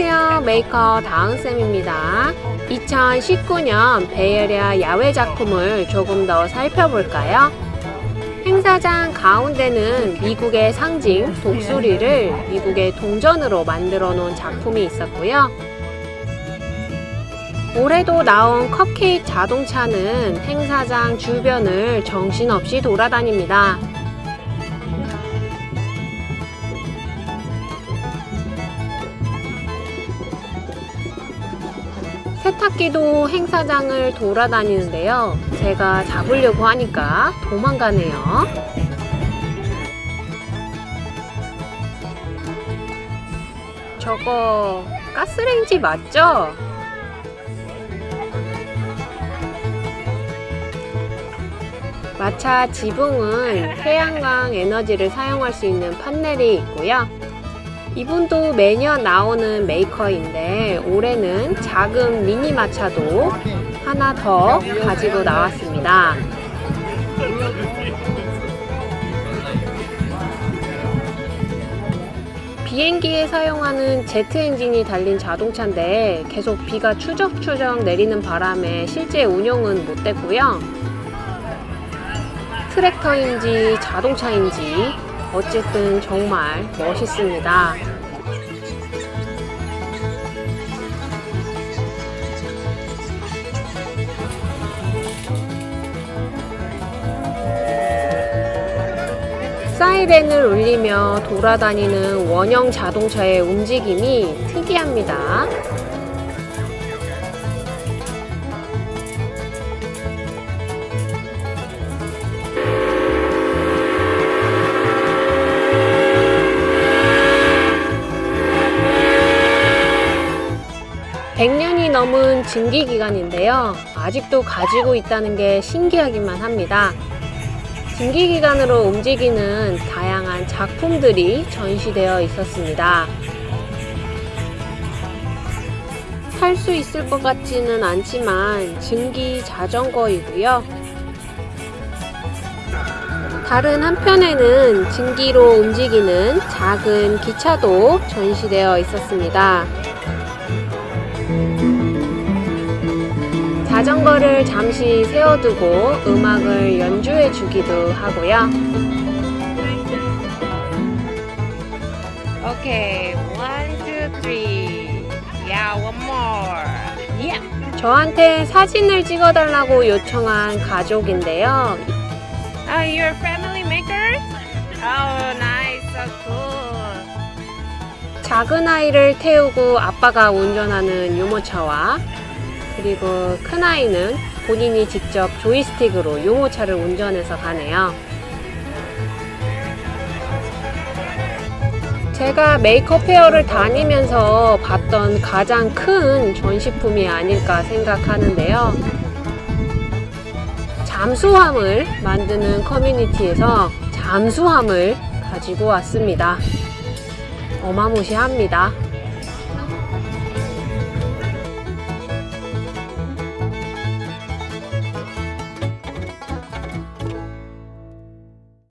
안녕하세요. 메이커 다은쌤입니다. 2019년 Bay Area 야외 작품을 조금 더 살펴볼까요? 행사장 가운데는 미국의 상징 독수리를 미국의 동전으로 만들어 놓은 작품이 있었고요. 올해도 나온 컵케이크 자동차는 행사장 주변을 정신없이 돌아다닙니다 세탁기도 행사장을 돌아다니는데요. 제가 잡으려고 하니까 도망가네요. 저거 가스레인지 맞죠? 마차 지붕은 태양광 에너지를 사용할 수 있는 판넬이 있고요. 이분도 매년 나오는 메이커인데 올해는 작은 미니 마차도 하나 더 가지고 나왔습니다. 비행기에 사용하는 제트 엔진이 달린 자동차인데 계속 비가 추적추적 내리는 바람에 실제 운용은 못 됐고요. 트랙터인지 자동차인지 어쨌든 정말 멋있습니다. 사이렌을 울리며 돌아다니는 원형 자동차의 움직임이 특이합니다. 100년이 넘은 증기기관인데요. 아직도 가지고 있다는 게 신기하기만 합니다. 증기기관으로 움직이는 다양한 작품들이 전시되어 있었습니다. 탈 수 있을 것 같지는 않지만 증기 자전거이고요. 다른 한편에는 증기로 움직이는 작은 기차도 전시되어 있었습니다. 자전거를 잠시 세워두고 음악을 해 주기도 하고요. Okay, one, two, three. Yeah, one more. Yeah. 저한테 사진을 찍어달라고 요청한 가족인데요. Oh, you're family maker? Oh, nice, so cool. 작은 아이를 태우고 아빠가 운전하는 유모차와 그리고 큰아이는 본인이 직접 조이스틱으로 유모차를 운전해서 가네요. 제가 메이크업 페어를 다니면서 봤던 가장 큰 전시품이 아닐까 생각하는데요. 잠수함을 만드는 커뮤니티에서 잠수함을 가지고 왔습니다. 어마무시합니다.